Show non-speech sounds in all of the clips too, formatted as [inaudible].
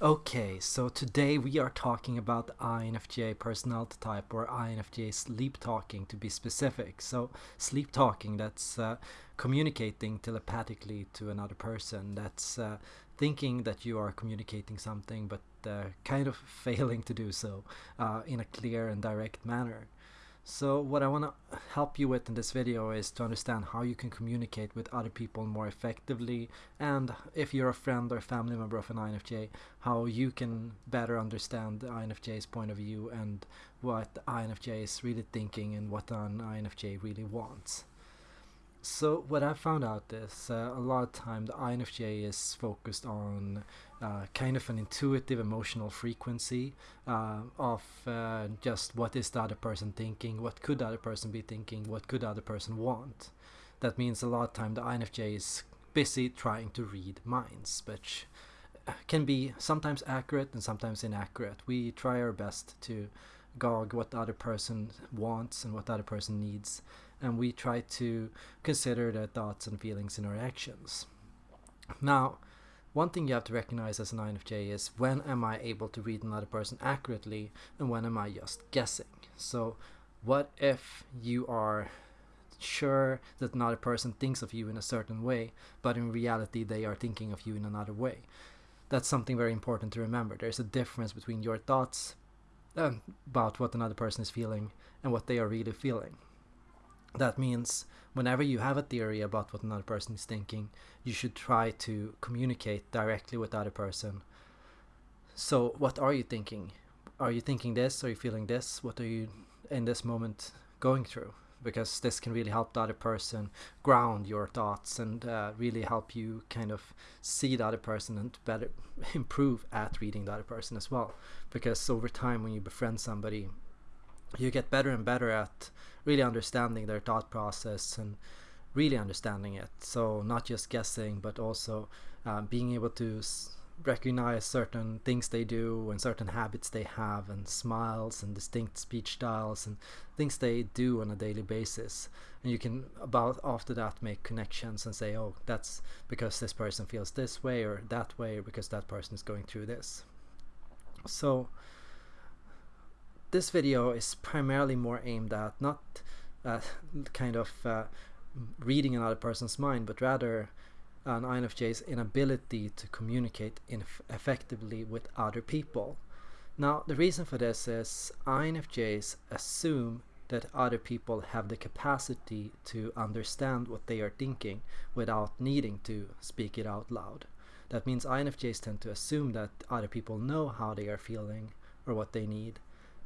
Okay, so today we are talking about the INFJ personality type or INFJ sleep talking to be specific. So, sleep talking that's uh, communicating telepathically to another person, that's uh, thinking that you are communicating something but uh, kind of [laughs] failing to do so uh, in a clear and direct manner. So what I want to help you with in this video is to understand how you can communicate with other people more effectively and if you're a friend or family member of an INFJ, how you can better understand the INFJ's point of view and what the INFJ is really thinking and what an INFJ really wants. So what I found out is uh, a lot of time the INFJ is focused on uh, kind of an intuitive emotional frequency uh, of uh, just what is the other person thinking, what could the other person be thinking, what could the other person want. That means a lot of time the INFJ is busy trying to read minds, which uh, can be sometimes accurate and sometimes inaccurate. We try our best to gauge what the other person wants and what the other person needs and we try to consider their thoughts and feelings in our actions. Now, one thing you have to recognize as an INFJ is when am I able to read another person accurately and when am I just guessing. So what if you are sure that another person thinks of you in a certain way, but in reality they are thinking of you in another way? That's something very important to remember. There's a difference between your thoughts um, about what another person is feeling and what they are really feeling. That means whenever you have a theory about what another person is thinking, you should try to communicate directly with the other person. So, what are you thinking? Are you thinking this? Are you feeling this? What are you in this moment going through? Because this can really help the other person ground your thoughts and uh, really help you kind of see the other person and better [laughs] improve at reading the other person as well. Because over time, when you befriend somebody, you get better and better at really understanding their thought process and really understanding it. So not just guessing, but also uh, being able to recognize certain things they do and certain habits they have and smiles and distinct speech styles and things they do on a daily basis and you can about after that make connections and say oh that's because this person feels this way or that way or because that person is going through this so this video is primarily more aimed at not uh, kind of uh, reading another person's mind, but rather an INFJ's inability to communicate effectively with other people. Now, the reason for this is INFJs assume that other people have the capacity to understand what they are thinking without needing to speak it out loud. That means INFJs tend to assume that other people know how they are feeling or what they need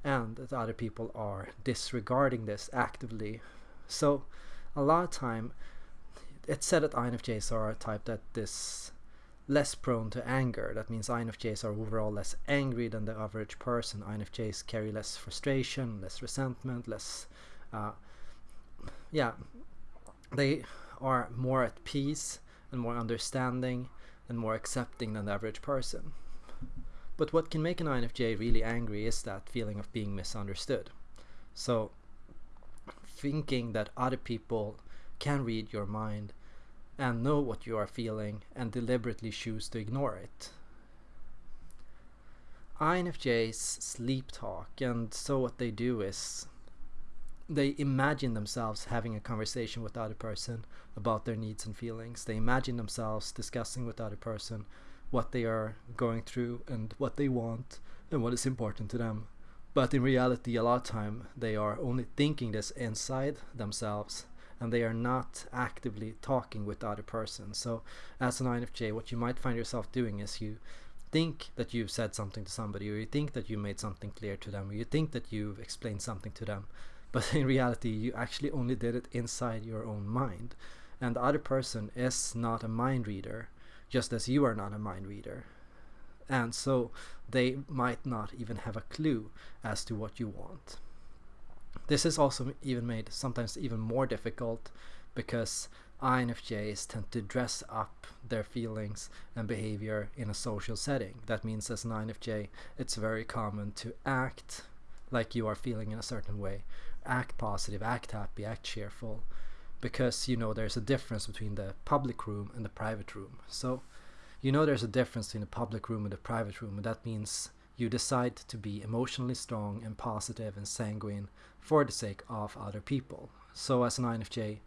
and that other people are disregarding this actively. So a lot of time it's said that INFJs are a type that is less prone to anger. That means INFJs are overall less angry than the average person. INFJs carry less frustration, less resentment, less uh, yeah, they are more at peace and more understanding and more accepting than the average person. But what can make an INFJ really angry is that feeling of being misunderstood. So, thinking that other people can read your mind and know what you are feeling and deliberately choose to ignore it. INFJs sleep talk, and so what they do is they imagine themselves having a conversation with the other person about their needs and feelings. They imagine themselves discussing with the other person what they are going through and what they want and what is important to them. But in reality, a lot of time they are only thinking this inside themselves and they are not actively talking with the other person. So as an INFJ, what you might find yourself doing is you think that you've said something to somebody or you think that you made something clear to them or you think that you've explained something to them but [laughs] in reality you actually only did it inside your own mind and the other person is not a mind reader just as you are not a mind reader. And so they might not even have a clue as to what you want. This is also even made sometimes even more difficult because INFJs tend to dress up their feelings and behavior in a social setting. That means as an INFJ, it's very common to act like you are feeling in a certain way, act positive, act happy, act cheerful, because you know there's a difference between the public room and the private room. So you know there's a difference between the public room and the private room, and that means you decide to be emotionally strong and positive and sanguine for the sake of other people. So as an INFJ,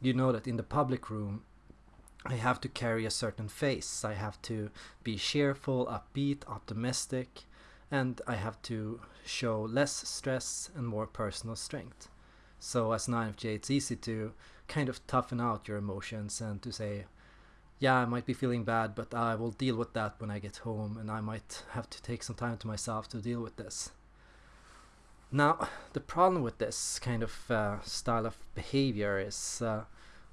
you know that in the public room, I have to carry a certain face. I have to be cheerful, upbeat, optimistic, and I have to show less stress and more personal strength. So as an INFJ, it's easy to kind of toughen out your emotions and to say, yeah, I might be feeling bad, but I will deal with that when I get home, and I might have to take some time to myself to deal with this. Now, the problem with this kind of uh, style of behavior is, uh,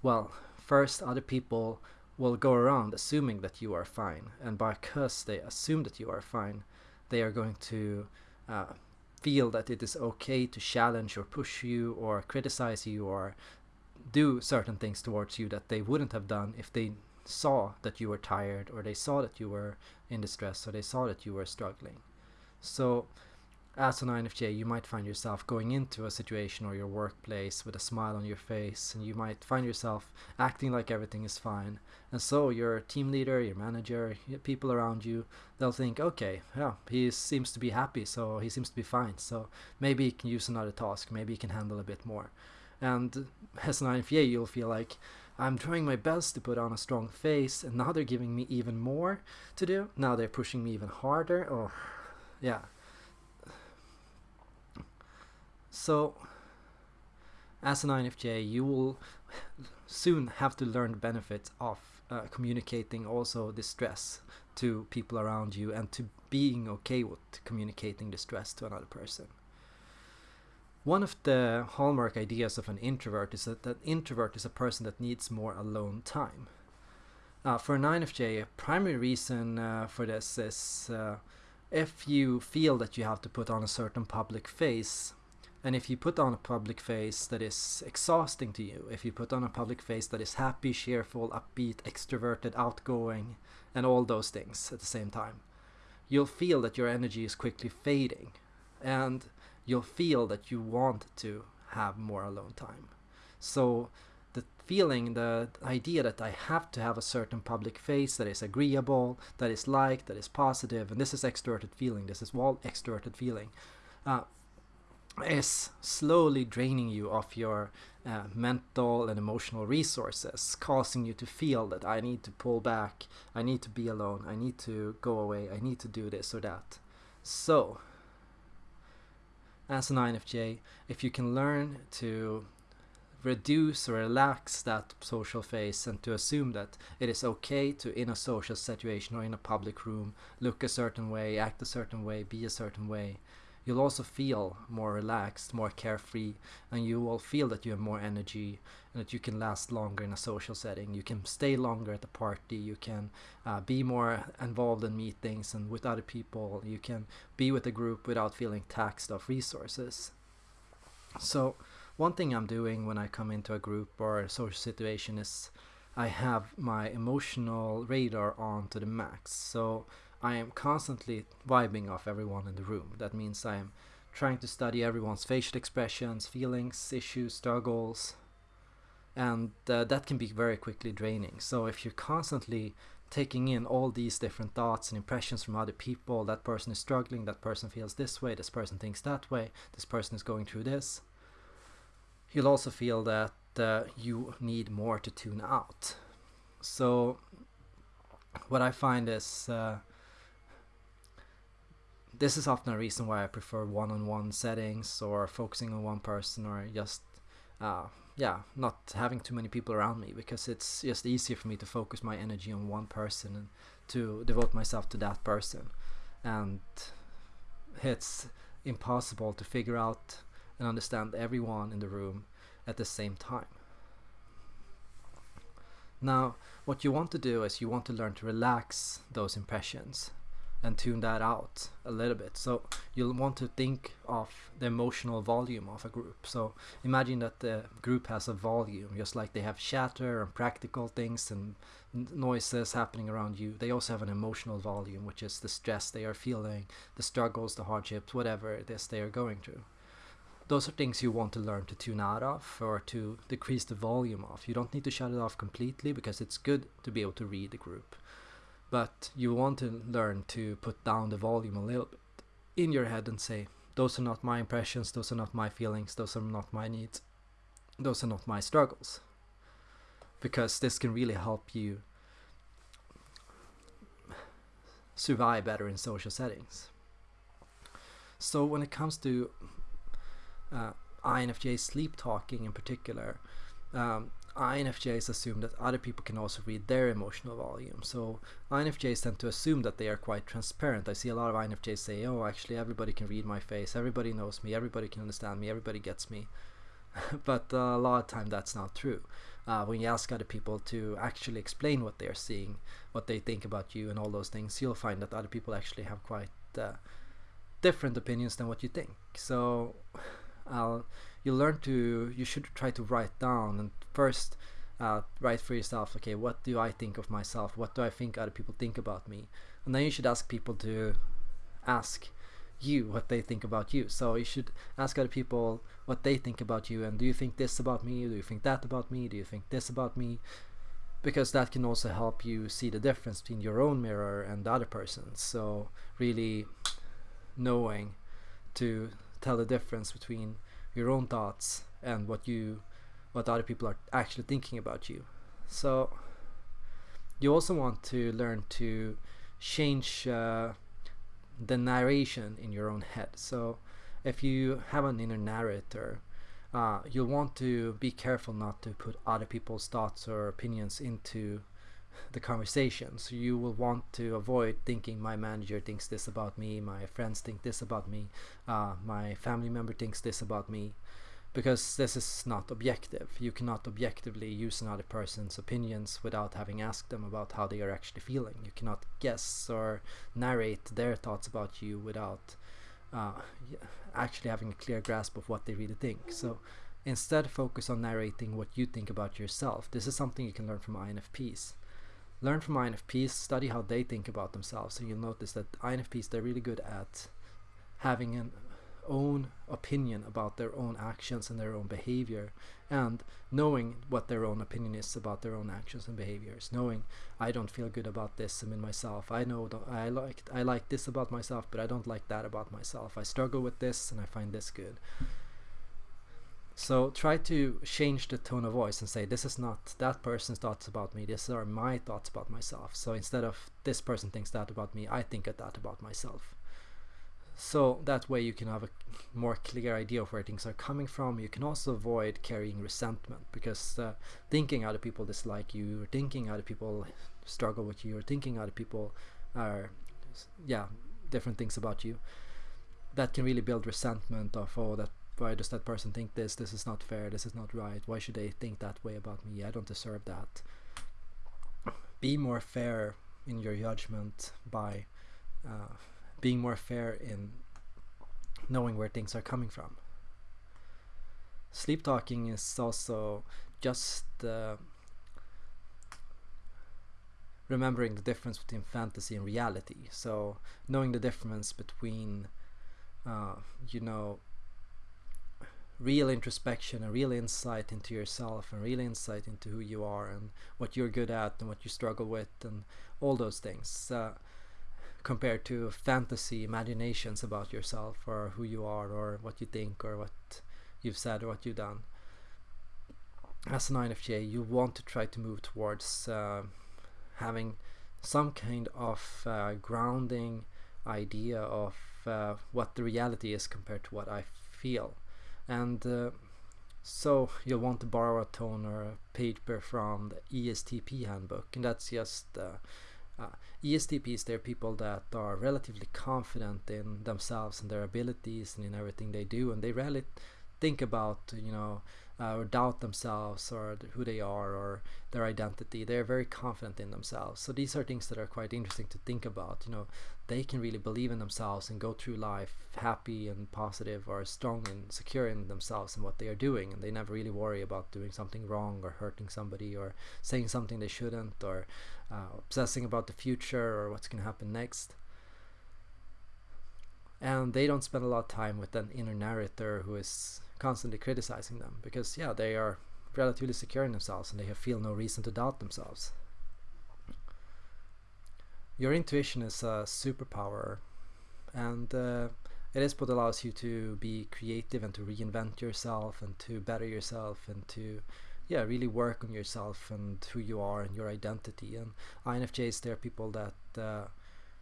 well, first, other people will go around assuming that you are fine, and because they assume that you are fine, they are going to uh, feel that it is okay to challenge or push you or criticize you or do certain things towards you that they wouldn't have done if they saw that you were tired or they saw that you were in distress or they saw that you were struggling. So as an INFJ, you might find yourself going into a situation or your workplace with a smile on your face, and you might find yourself acting like everything is fine. And so your team leader, your manager, people around you, they'll think, okay, yeah, he seems to be happy, so he seems to be fine. So maybe he can use another task, maybe he can handle a bit more. And as an INFJ, you'll feel like, I'm trying my best to put on a strong face, and now they're giving me even more to do. Now they're pushing me even harder. Oh, yeah. So, as an INFJ, you will soon have to learn the benefits of uh, communicating also the stress to people around you and to being okay with communicating the stress to another person. One of the hallmark ideas of an introvert is that an introvert is a person that needs more alone time. Uh, for an INFJ, a primary reason uh, for this is uh, if you feel that you have to put on a certain public face, and if you put on a public face that is exhausting to you, if you put on a public face that is happy, cheerful, upbeat, extroverted, outgoing, and all those things at the same time, you'll feel that your energy is quickly fading. And you'll feel that you want to have more alone time. So the feeling, the idea that I have to have a certain public face that is agreeable, that is liked, that is positive, and this is extroverted feeling, this is all extroverted feeling, uh, is slowly draining you of your uh, mental and emotional resources, causing you to feel that I need to pull back, I need to be alone, I need to go away, I need to do this or that. So, as an INFJ, if you can learn to reduce or relax that social phase and to assume that it is okay to in a social situation or in a public room look a certain way act a certain way be a certain way you'll also feel more relaxed, more carefree, and you will feel that you have more energy and that you can last longer in a social setting. You can stay longer at the party, you can uh, be more involved in meetings and with other people, you can be with a group without feeling taxed of resources. So, one thing I'm doing when I come into a group or a social situation is I have my emotional radar on to the max. So, I am constantly vibing off everyone in the room. That means I am trying to study everyone's facial expressions, feelings, issues, struggles, and uh, that can be very quickly draining. So if you're constantly taking in all these different thoughts and impressions from other people, that person is struggling, that person feels this way, this person thinks that way, this person is going through this, you'll also feel that uh, you need more to tune out. So what I find is uh, this is often a reason why I prefer one-on-one settings or focusing on one person or just uh, yeah not having too many people around me because it's just easier for me to focus my energy on one person and to devote myself to that person and it's impossible to figure out and understand everyone in the room at the same time. Now, what you want to do is you want to learn to relax those impressions and tune that out a little bit. So you'll want to think of the emotional volume of a group. So imagine that the group has a volume, just like they have chatter and practical things and noises happening around you. They also have an emotional volume, which is the stress they are feeling, the struggles, the hardships, whatever it is they are going through. Those are things you want to learn to tune out of or to decrease the volume of. You don't need to shut it off completely because it's good to be able to read the group but you want to learn to put down the volume a little bit in your head and say, those are not my impressions, those are not my feelings, those are not my needs, those are not my struggles. Because this can really help you survive better in social settings. So when it comes to uh, INFJ sleep talking in particular, um, INFJs assume that other people can also read their emotional volume. So INFJs tend to assume that they are quite transparent. I see a lot of INFJs say, "Oh, actually, everybody can read my face. Everybody knows me. Everybody can understand me. Everybody gets me." [laughs] but uh, a lot of time that's not true. Uh, when you ask other people to actually explain what they are seeing, what they think about you, and all those things, you'll find that other people actually have quite uh, different opinions than what you think. So [sighs] I'll you learn to you should try to write down and first uh, write for yourself okay what do i think of myself? What do i think other people think about me? And then you should ask people to ask you what they think about you. So you should ask other people what they think about you and do you think this about me? Do you think that about me? Do you think this about me? Because that can also help you see the difference between your own mirror and the other person's. So really knowing to tell the difference between your own thoughts and what you what other people are actually thinking about you. So you also want to learn to change uh, the narration in your own head. So if you have an inner narrator uh, you'll want to be careful not to put other people's thoughts or opinions into the conversation. So you will want to avoid thinking my manager thinks this about me, my friends think this about me, uh, my family member thinks this about me, because this is not objective. You cannot objectively use another person's opinions without having asked them about how they are actually feeling. You cannot guess or narrate their thoughts about you without uh, actually having a clear grasp of what they really think. So instead focus on narrating what you think about yourself. This is something you can learn from INFPs learn from INFPs, study how they think about themselves, and you'll notice that INFPs they're really good at having an own opinion about their own actions and their own behavior and knowing what their own opinion is about their own actions and behaviors. Knowing I don't feel good about this I'm in myself. I know I like I like this about myself but I don't like that about myself. I struggle with this and I find this good so try to change the tone of voice and say, this is not that person's thoughts about me, these are my thoughts about myself. So instead of this person thinks that about me, I think that about myself. So that way you can have a more clear idea of where things are coming from. You can also avoid carrying resentment because uh, thinking other people dislike you, or thinking other people struggle with you, or thinking other people are, yeah, different things about you, that can really build resentment of, oh, that why does that person think this? This is not fair. This is not right. Why should they think that way about me? I don't deserve that. Be more fair in your judgment by uh, being more fair in knowing where things are coming from. Sleep talking is also just uh, remembering the difference between fantasy and reality. So knowing the difference between uh, you know real introspection and real insight into yourself and real insight into who you are and what you're good at and what you struggle with and all those things uh, compared to fantasy imaginations about yourself or who you are or what you think or what you've said or what you've done. As an INFJ you want to try to move towards uh, having some kind of uh, grounding idea of uh, what the reality is compared to what I feel and uh, so you'll want to borrow a tone or a paper from the ESTP handbook. And that's just uh, uh, ESTPs they're people that are relatively confident in themselves and their abilities and in everything they do. And they rarely think about you know uh, or doubt themselves or who they are or their identity they're very confident in themselves. So these are things that are quite interesting to think about you know. They can really believe in themselves and go through life happy and positive or strong and secure in themselves and what they are doing and they never really worry about doing something wrong or hurting somebody or saying something they shouldn't or uh, obsessing about the future or what's going to happen next and they don't spend a lot of time with an inner narrator who is constantly criticizing them because yeah they are relatively secure in themselves and they feel no reason to doubt themselves. Your intuition is a superpower and uh, it is what allows you to be creative and to reinvent yourself and to better yourself and to yeah really work on yourself and who you are and your identity. And infjs they're people that uh,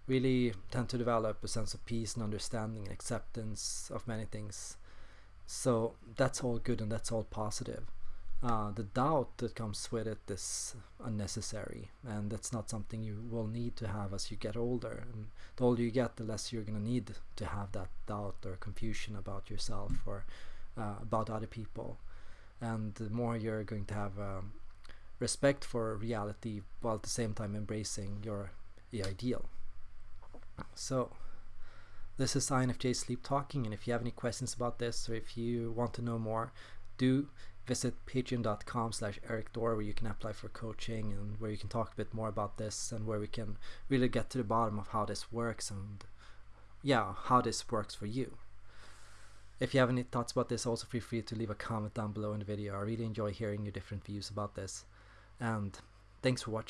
really tend to develop a sense of peace and understanding and acceptance of many things. So that's all good and that's all positive. Uh, the doubt that comes with it is unnecessary and that's not something you will need to have as you get older. And the older you get the less you're going to need to have that doubt or confusion about yourself or uh, about other people. And the more you're going to have um, respect for reality while at the same time embracing your ideal so this is INFJ Sleep Talking and if you have any questions about this or if you want to know more do visit patreon.com slash Erik Thor where you can apply for coaching and where you can talk a bit more about this and where we can really get to the bottom of how this works and yeah, how this works for you. If you have any thoughts about this, also feel free to leave a comment down below in the video. I really enjoy hearing your different views about this. And thanks for watching.